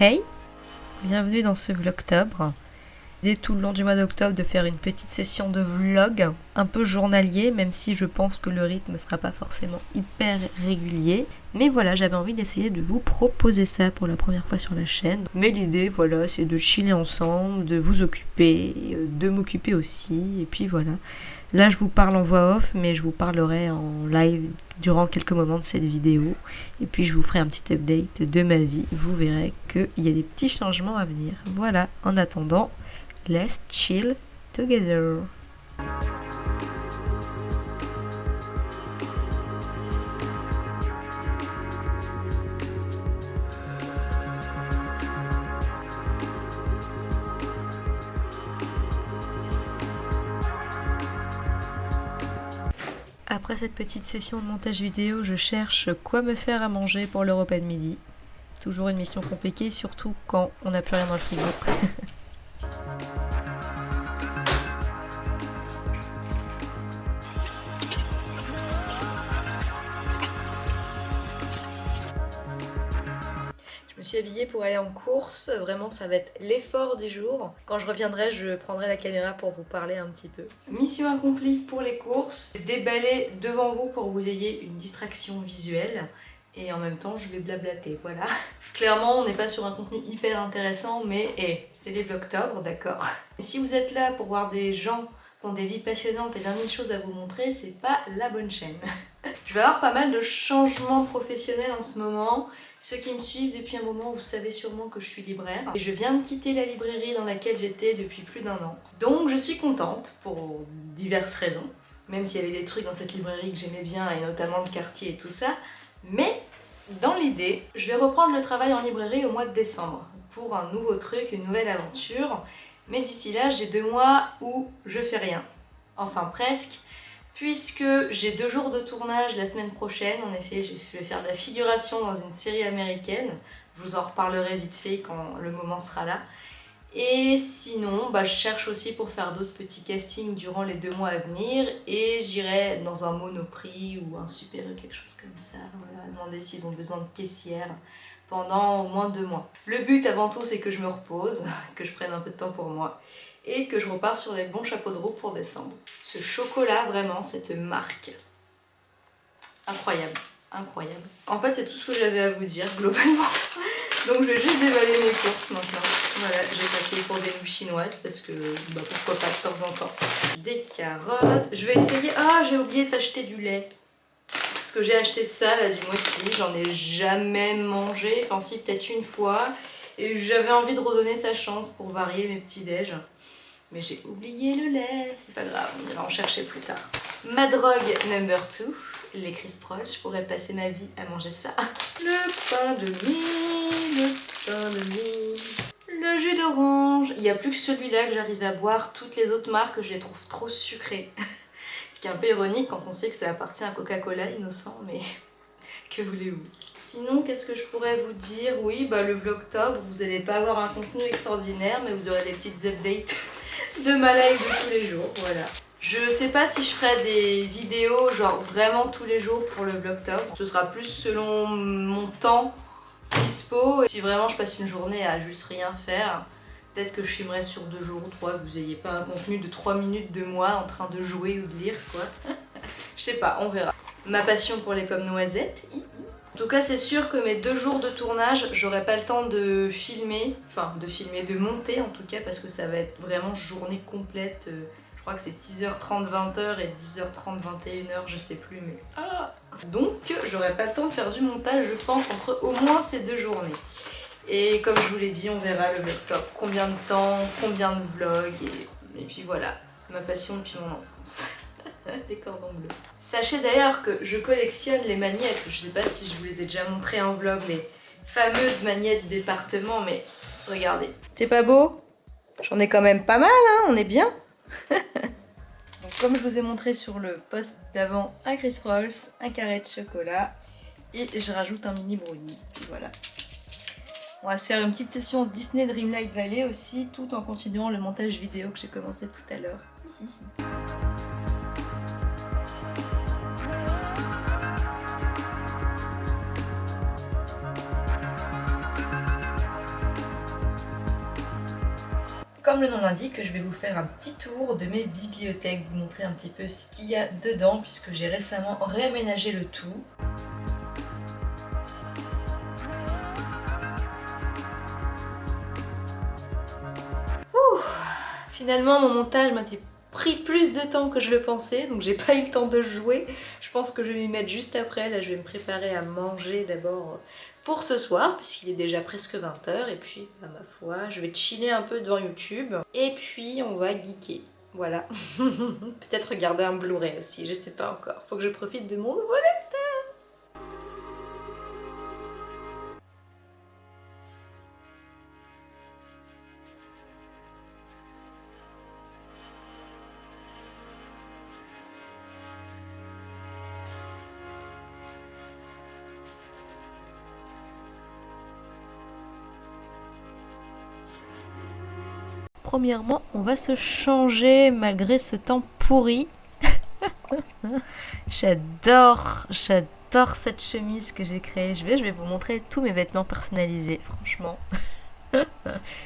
Hey Bienvenue dans ce vlogtobre. L'idée tout le long du mois d'octobre de faire une petite session de vlog, un peu journalier, même si je pense que le rythme ne sera pas forcément hyper régulier. Mais voilà, j'avais envie d'essayer de vous proposer ça pour la première fois sur la chaîne. Mais l'idée, voilà, c'est de chiller ensemble, de vous occuper, de m'occuper aussi, et puis voilà. Là, je vous parle en voix off, mais je vous parlerai en live durant quelques moments de cette vidéo. Et puis, je vous ferai un petit update de ma vie. Vous verrez qu'il y a des petits changements à venir. Voilà, en attendant, let's chill together. Après cette petite session de montage vidéo, je cherche quoi me faire à manger pour le repas de midi. Toujours une mission compliquée, surtout quand on n'a plus rien dans le frigo. suis habillée pour aller en course, vraiment ça va être l'effort du jour. Quand je reviendrai, je prendrai la caméra pour vous parler un petit peu. Mission accomplie pour les courses, déballer devant vous pour que vous ayez une distraction visuelle et en même temps je vais blablater, voilà. Clairement on n'est pas sur un contenu hyper intéressant mais hey, c'est les vlogtobres, d'accord Si vous êtes là pour voir des gens qui ont des vies passionnantes et 20 000 choses à vous montrer, c'est pas la bonne chaîne. je vais avoir pas mal de changements professionnels en ce moment. Ceux qui me suivent depuis un moment, vous savez sûrement que je suis libraire. Et je viens de quitter la librairie dans laquelle j'étais depuis plus d'un an. Donc je suis contente pour diverses raisons. Même s'il y avait des trucs dans cette librairie que j'aimais bien, et notamment le quartier et tout ça. Mais dans l'idée, je vais reprendre le travail en librairie au mois de décembre pour un nouveau truc, une nouvelle aventure. Mais d'ici là, j'ai deux mois où je fais rien. Enfin presque, puisque j'ai deux jours de tournage la semaine prochaine. En effet, je vais faire de la figuration dans une série américaine. Je vous en reparlerai vite fait quand le moment sera là. Et sinon, bah, je cherche aussi pour faire d'autres petits castings durant les deux mois à venir et j'irai dans un monoprix ou un super quelque chose comme ça, voilà, demander s'ils ont besoin de caissière pendant au moins deux mois. Le but avant tout c'est que je me repose, que je prenne un peu de temps pour moi et que je repars sur les bons chapeaux de roue pour décembre. Ce chocolat vraiment, cette marque, incroyable, incroyable. En fait c'est tout ce que j'avais à vous dire globalement. Donc je vais juste dévaler mes courses maintenant. Voilà, j'ai paqué pour des mouches chinoises parce que bah, pourquoi pas de temps en temps. Des carottes. Je vais essayer... Ah, j'ai oublié d'acheter du lait. Parce que j'ai acheté ça, là, du muesli. J'en ai jamais mangé. Enfin si, peut-être une fois. J'avais envie de redonner sa chance pour varier mes petits déj. Mais j'ai oublié le lait. C'est pas grave, on ira en chercher plus tard. Ma drogue number 2 les Chris Proll, je pourrais passer ma vie à manger ça. Le pain de mie, le pain de mie, le jus d'orange. Il n'y a plus que celui-là que j'arrive à boire. Toutes les autres marques, je les trouve trop sucrées. Ce qui est un peu ironique quand on sait que ça appartient à Coca-Cola, innocent, mais que voulez-vous? Sinon, qu'est-ce que je pourrais vous dire? Oui, bah le vlogtober, vous n'allez pas avoir un contenu extraordinaire, mais vous aurez des petites updates de ma live de tous les jours, voilà. Je sais pas si je ferai des vidéos genre vraiment tous les jours pour le vlogtober. Ce sera plus selon mon temps dispo. Si vraiment je passe une journée à juste rien faire, peut-être que je filmerai sur deux jours ou trois, que vous n'ayez pas un contenu de 3 minutes de moi en train de jouer ou de lire quoi. je sais pas, on verra. Ma passion pour les pommes noisettes. En tout cas, c'est sûr que mes deux jours de tournage, j'aurai pas le temps de filmer, enfin de filmer, de monter en tout cas, parce que ça va être vraiment journée complète. Euh, je crois que c'est 6h30, 20h et 10h30, 21h, je sais plus, mais... Ah Donc, j'aurai pas le temps de faire du montage, je pense, entre au moins ces deux journées. Et comme je vous l'ai dit, on verra le top. Combien de temps, combien de vlogs, et, et puis voilà, ma passion depuis mon enfance. les cordons bleus. Sachez d'ailleurs que je collectionne les magnettes. Je sais pas si je vous les ai déjà montrées en vlog, les fameuses magnettes département, mais regardez. C'est pas beau? J'en ai quand même pas mal, hein, on est bien Donc, comme je vous ai montré sur le post d'avant, un Chris Rolls, un carré de chocolat et je rajoute un mini brownie. voilà. On va se faire une petite session Disney Dreamlight Valley aussi, tout en continuant le montage vidéo que j'ai commencé tout à l'heure. Comme le nom l'indique, je vais vous faire un petit tour de mes bibliothèques, vous montrer un petit peu ce qu'il y a dedans puisque j'ai récemment réaménagé le tout. Finalement, mon montage m'a pris plus de temps que je le pensais, donc j'ai pas eu le temps de jouer. Je pense que je vais m'y mettre juste après. Là, je vais me préparer à manger d'abord pour ce soir, puisqu'il est déjà presque 20h. Et puis, à ma foi, je vais chiller un peu devant YouTube. Et puis, on va geeker. Voilà. Peut-être regarder un Blu-ray aussi, je sais pas encore. Faut que je profite de mon nouveau premièrement, on va se changer malgré ce temps pourri. j'adore, j'adore cette chemise que j'ai créée. Je vais, je vais vous montrer tous mes vêtements personnalisés, franchement.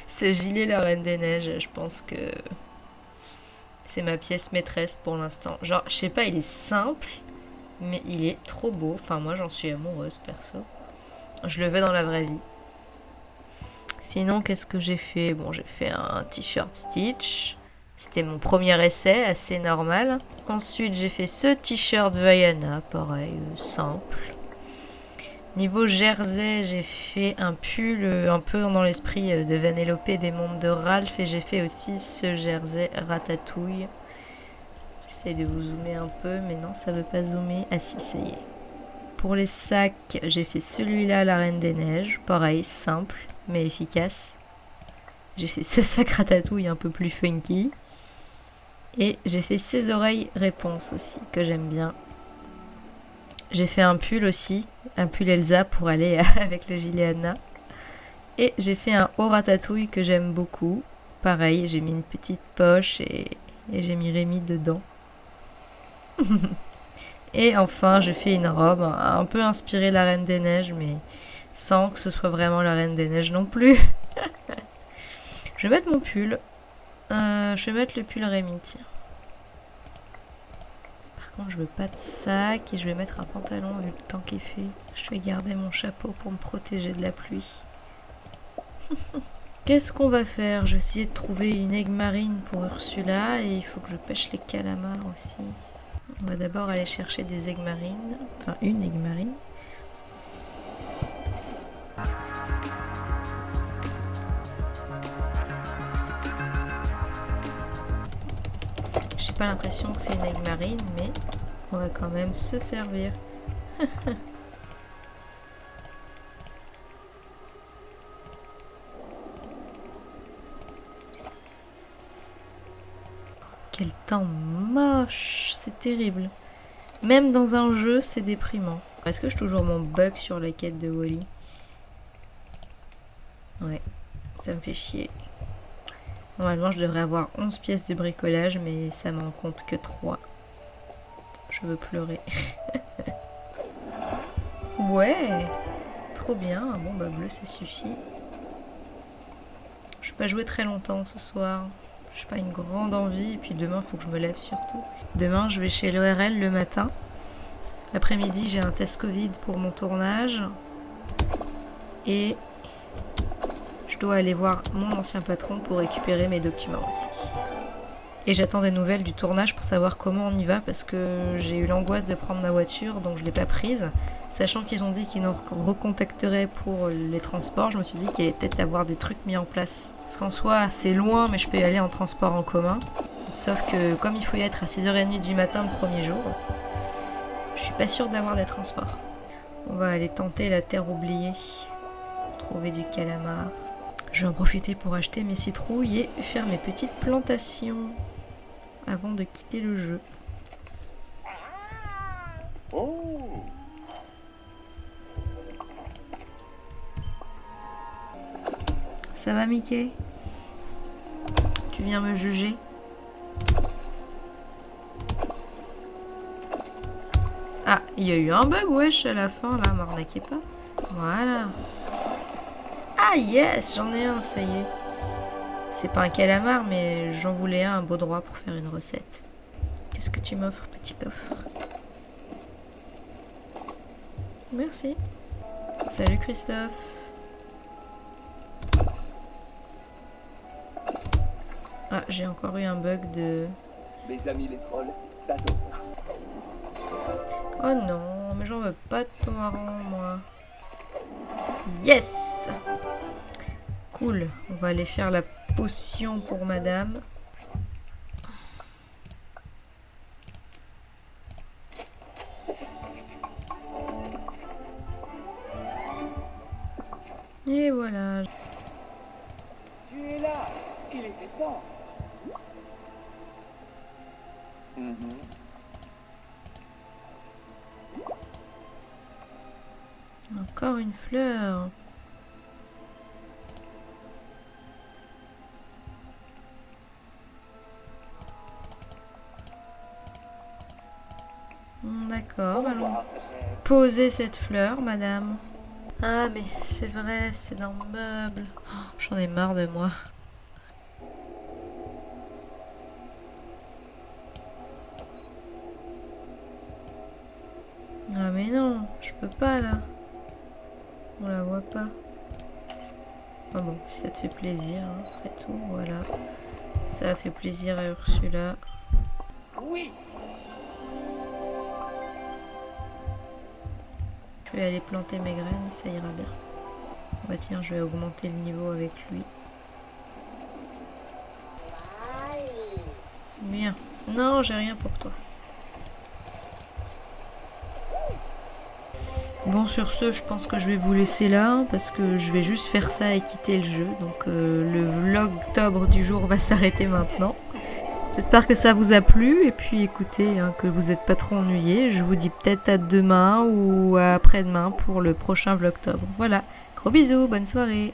ce gilet la Reine des Neiges, je pense que c'est ma pièce maîtresse pour l'instant. Genre, je sais pas, il est simple, mais il est trop beau. Enfin, moi, j'en suis amoureuse, perso. Je le veux dans la vraie vie. Sinon, qu'est-ce que j'ai fait? Bon, j'ai fait un t-shirt Stitch. C'était mon premier essai, assez normal. Ensuite, j'ai fait ce t-shirt Vaiana, pareil, euh, simple. Niveau jersey, j'ai fait un pull euh, un peu dans l'esprit euh, de Vanellope des mondes de Ralph. Et j'ai fait aussi ce jersey ratatouille. J'essaie de vous zoomer un peu, mais non, ça veut pas zoomer. Ah si, ça y est. Pour les sacs, j'ai fait celui-là, la Reine des Neiges. Pareil, simple mais efficace. J'ai fait ce sac ratatouille un peu plus funky. Et j'ai fait ces oreilles réponse aussi, que j'aime bien. J'ai fait un pull aussi, un pull Elsa pour aller avec le gilet. Et j'ai fait un haut ratatouille que j'aime beaucoup. Pareil, j'ai mis une petite poche et, j'ai mis Rémi dedans. et enfin, j'ai fait une robe un peu inspirée la Reine des Neiges, mais sans que ce soit vraiment la Reine des Neiges non plus. je vais mettre mon pull. Euh, je vais mettre le pull Rémi, tiens. Par contre, je veux pas de sac et je vais mettre un pantalon vu le temps qu'il fait. Je vais garder mon chapeau pour me protéger de la pluie. Qu'est-ce qu'on va faire? Je vais essayer de trouver une aigue marine pour Ursula et il faut que je pêche les calamars aussi. On va d'abord aller chercher des aigues marines, enfin une aigue marine. Pas l'impression que c'est une aigle marine, mais on va quand même se servir. Quel temps moche, c'est terrible. Même dans un jeu, c'est déprimant. Est-ce que je toujours mon bug sur la quête de Wally? Ouais, ça me fait chier. Normalement, je devrais avoir 11 pièces de bricolage, mais ça m'en compte que 3. Je veux pleurer. ouais Trop bien. Bon, bah bleu, ça suffit. Je vais pas jouer très longtemps ce soir. Je n'ai pas une grande envie. Et puis demain, il faut que je me lève surtout. Demain, je vais chez l'ORL le matin. L'après-midi, j'ai un test Covid pour mon tournage. Et je dois aller voir mon ancien patron pour récupérer mes documents aussi. Et j'attends des nouvelles du tournage pour savoir comment on y va parce que j'ai eu l'angoisse de prendre ma voiture donc je l'ai pas prise. Sachant qu'ils ont dit qu'ils nous recontacteraient pour les transports, je me suis dit qu'il allait peut-être avoir des trucs mis en place. Parce qu'en soi, c'est loin, mais je peux y aller en transport en commun. Sauf que comme il faut y être à 6h30 du matin le premier jour, je suis pas sûre d'avoir des transports. On va aller tenter la terre oubliée. Trouver du calamar. Je vais en profiter pour acheter mes citrouilles et faire mes petites plantations avant de quitter le jeu. Ça va Mickey? Tu viens me juger? Ah, il y a eu un bug wesh à la fin là, m'arnaquez pas. Voilà. Ah yes, j'en ai un, ça y est. C'est pas un calamar, mais j'en voulais un, un beau droit pour faire une recette. Qu'est-ce que tu m'offres, petit coffre? Merci. Salut Christophe. Ah, j'ai encore eu un bug de... Mes amis les trolls, Oh non, mais j'en veux pas de ton marron, moi. Yes Cool, on va aller faire la potion pour madame. Et voilà. Tu es là Il était temps mhm. Encore une fleur. Poser cette fleur, madame. Ah, mais c'est vrai, c'est dans le meuble. Oh, j'en ai marre de moi. Ah mais non, je peux pas là. On la voit pas. Ah bon, ça te fait plaisir, hein, après tout, voilà. Ça a fait plaisir à Ursula. Oui, Je vais aller planter mes graines, ça ira bien. Bah tiens, je vais augmenter le niveau avec lui. Bien. Non, j'ai rien pour toi. Bon, sur ce, je pense que je vais vous laisser là, parce que je vais juste faire ça et quitter le jeu. Donc euh, le vlog octobre du jour va s'arrêter maintenant. J'espère que ça vous a plu et puis écoutez, hein, que vous n'êtes pas trop ennuyés. Je vous dis peut-être à demain ou après-demain pour le prochain vlogtobre. Voilà, gros bisous, bonne soirée